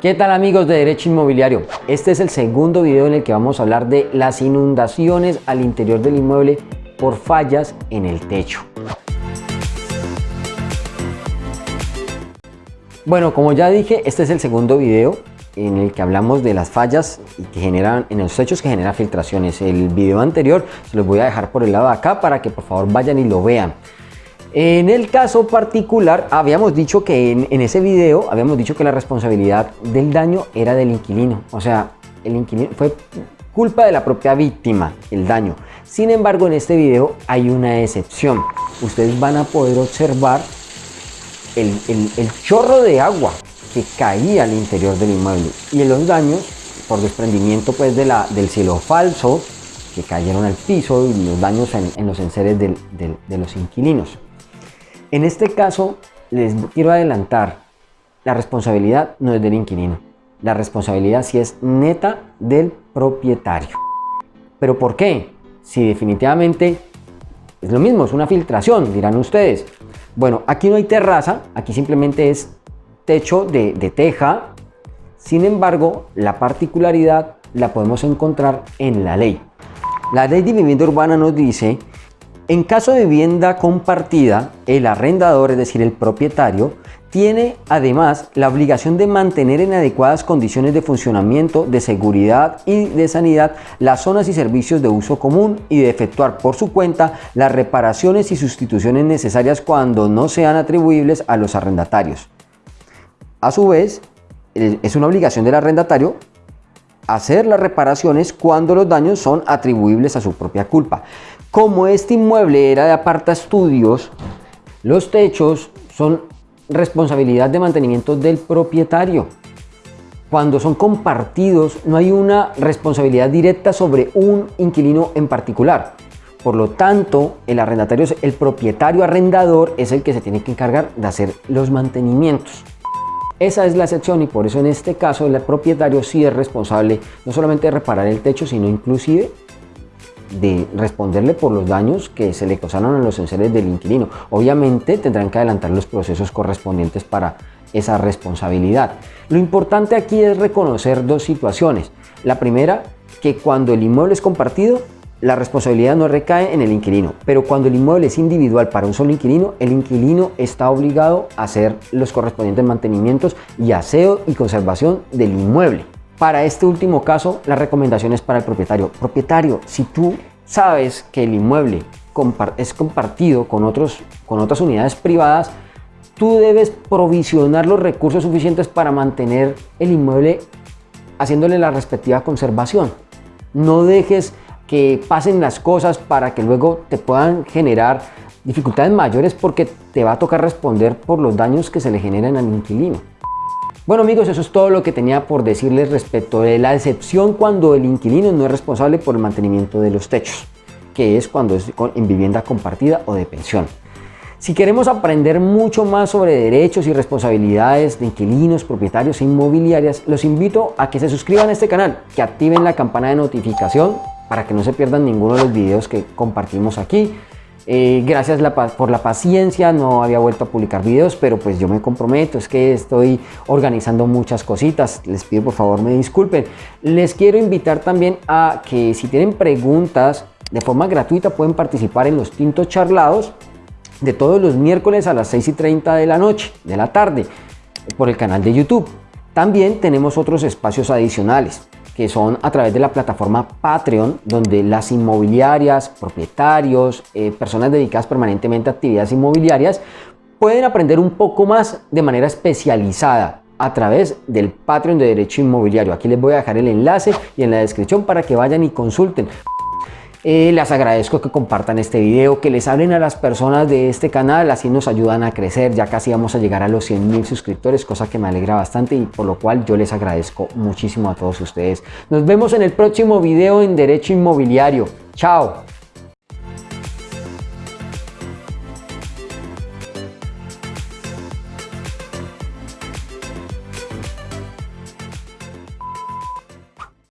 ¿Qué tal amigos de Derecho Inmobiliario? Este es el segundo video en el que vamos a hablar de las inundaciones al interior del inmueble por fallas en el techo. Bueno, como ya dije, este es el segundo video en el que hablamos de las fallas que generan en los techos que generan filtraciones. El video anterior se los voy a dejar por el lado de acá para que por favor vayan y lo vean. En el caso particular, habíamos dicho que en, ese video, habíamos dicho que la responsabilidad del daño era del inquilino. O sea, el inquilino fue culpa de la propia víctima, el daño. Sin embargo, en este video hay una excepción. Ustedes van a poder observar el, chorro de agua que caía al interior del inmueble y los daños por desprendimiento pues del cielo falso que cayeron al piso y los daños en, los enseres de los inquilinos. En este caso, les quiero adelantar, la responsabilidad no es del inquilino. La responsabilidad sí es neta del propietario. ¿Pero por qué? Si definitivamente es lo mismo, es una filtración, dirán ustedes. Bueno, aquí no hay terraza, aquí simplemente es techo de, de teja. Sin embargo, la particularidad la podemos encontrar en la ley. La ley de vivienda urbana nos dice en caso de vivienda compartida, el arrendador, es decir, el propietario, tiene además la obligación de mantener en adecuadas condiciones de funcionamiento, de seguridad y de sanidad las zonas y servicios de uso común y de efectuar por su cuenta las reparaciones y sustituciones necesarias cuando no sean atribuibles a los arrendatarios. A su vez, es una obligación del arrendatario hacer las reparaciones cuando los daños son atribuibles a su propia culpa. Como este inmueble era de aparta estudios, los techos son responsabilidad de mantenimiento del propietario. Cuando son compartidos no hay una responsabilidad directa sobre un inquilino en particular. Por lo tanto, el arrendatario, el propietario arrendador es el que se tiene que encargar de hacer los mantenimientos. Esa es la excepción y por eso en este caso el propietario sí es responsable no solamente de reparar el techo, sino inclusive de responderle por los daños que se le causaron a los enseres del inquilino. Obviamente tendrán que adelantar los procesos correspondientes para esa responsabilidad. Lo importante aquí es reconocer dos situaciones. La primera, que cuando el inmueble es compartido, la responsabilidad no recae en el inquilino, pero cuando el inmueble es individual para un solo inquilino, el inquilino está obligado a hacer los correspondientes mantenimientos y aseo y conservación del inmueble. Para este último caso, la recomendación es para el propietario. Propietario, si tú sabes que el inmueble es compartido con, otros, con otras unidades privadas, tú debes provisionar los recursos suficientes para mantener el inmueble haciéndole la respectiva conservación. No dejes que pasen las cosas para que luego te puedan generar dificultades mayores porque te va a tocar responder por los daños que se le generan al inquilino. Bueno amigos, eso es todo lo que tenía por decirles respecto de la excepción cuando el inquilino no es responsable por el mantenimiento de los techos, que es cuando es en vivienda compartida o de pensión. Si queremos aprender mucho más sobre derechos y responsabilidades de inquilinos, propietarios e inmobiliarias, los invito a que se suscriban a este canal, que activen la campana de notificación para que no se pierdan ninguno de los videos que compartimos aquí eh, gracias por la paciencia, no había vuelto a publicar videos, pero pues yo me comprometo, es que estoy organizando muchas cositas, les pido por favor me disculpen. Les quiero invitar también a que si tienen preguntas de forma gratuita pueden participar en los tintos charlados de todos los miércoles a las 6 y 30 de la noche, de la tarde, por el canal de YouTube. También tenemos otros espacios adicionales que son a través de la plataforma Patreon, donde las inmobiliarias, propietarios, eh, personas dedicadas permanentemente a actividades inmobiliarias, pueden aprender un poco más de manera especializada a través del Patreon de Derecho Inmobiliario. Aquí les voy a dejar el enlace y en la descripción para que vayan y consulten. Eh, les agradezco que compartan este video, que les hablen a las personas de este canal, así nos ayudan a crecer, ya casi vamos a llegar a los 100 mil suscriptores, cosa que me alegra bastante y por lo cual yo les agradezco muchísimo a todos ustedes. Nos vemos en el próximo video en Derecho Inmobiliario. Chao.